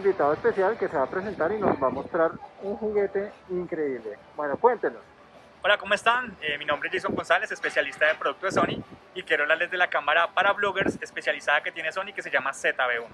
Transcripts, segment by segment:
invitado especial que se va a presentar y nos va a mostrar un juguete increíble. Bueno, cuéntenos. Hola, ¿cómo están? Eh, mi nombre es Jason González, especialista de producto de Sony y quiero hablarles de la cámara para bloggers especializada que tiene Sony que se llama ZB1.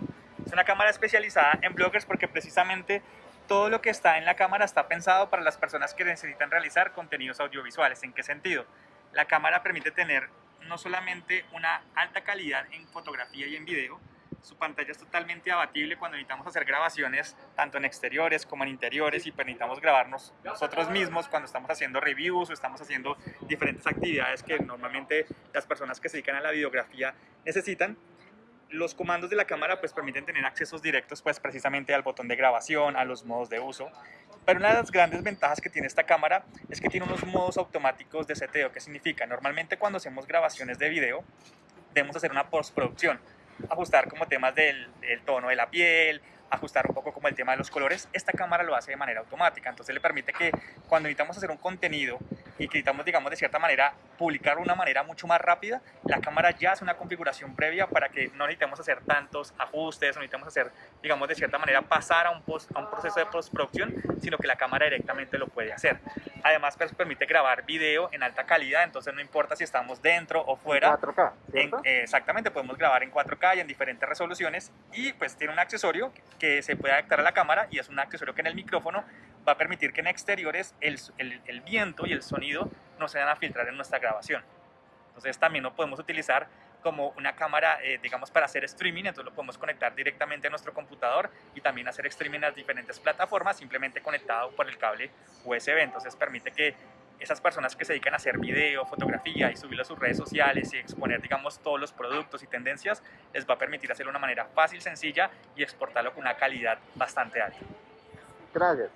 Es una cámara especializada en bloggers porque precisamente todo lo que está en la cámara está pensado para las personas que necesitan realizar contenidos audiovisuales. ¿En qué sentido? La cámara permite tener no solamente una alta calidad en fotografía y en video, su pantalla es totalmente abatible cuando necesitamos hacer grabaciones tanto en exteriores como en interiores y necesitamos grabarnos nosotros mismos cuando estamos haciendo reviews o estamos haciendo diferentes actividades que normalmente las personas que se dedican a la videografía necesitan. Los comandos de la cámara pues permiten tener accesos directos pues precisamente al botón de grabación, a los modos de uso. Pero una de las grandes ventajas que tiene esta cámara es que tiene unos modos automáticos de seteo. ¿Qué significa? Normalmente cuando hacemos grabaciones de video debemos hacer una postproducción ajustar como temas del, tono de la piel, ajustar un poco como el tema de los colores, esta cámara lo hace de manera automática, entonces le permite que cuando necesitamos hacer un contenido y que necesitamos, digamos, de cierta manera publicar de una manera mucho más rápida, la cámara ya hace una configuración previa para que no necesitemos hacer tantos ajustes, no necesitamos hacer, digamos, de cierta manera pasar a un, post, a un proceso de postproducción, sino que la cámara directamente lo puede hacer. Además, pues, permite grabar video en alta calidad, entonces no importa si estamos dentro o fuera. En 4K, eh, exactamente, podemos grabar en 4K y en diferentes resoluciones y pues tiene un accesorio que se puede adaptar a la cámara y es un accesorio que en el micrófono va a permitir que en exteriores el, el, el viento y el sonido no se van a filtrar en nuestra grabación. Entonces también lo podemos utilizar como una cámara, eh, digamos, para hacer streaming, entonces lo podemos conectar directamente a nuestro computador y también hacer streaming a diferentes plataformas simplemente conectado por el cable USB. Entonces permite que esas personas que se dedican a hacer video, fotografía y subirlo a sus redes sociales y exponer, digamos, todos los productos y tendencias, les va a permitir hacerlo de una manera fácil, sencilla y exportarlo con una calidad bastante alta. Gracias.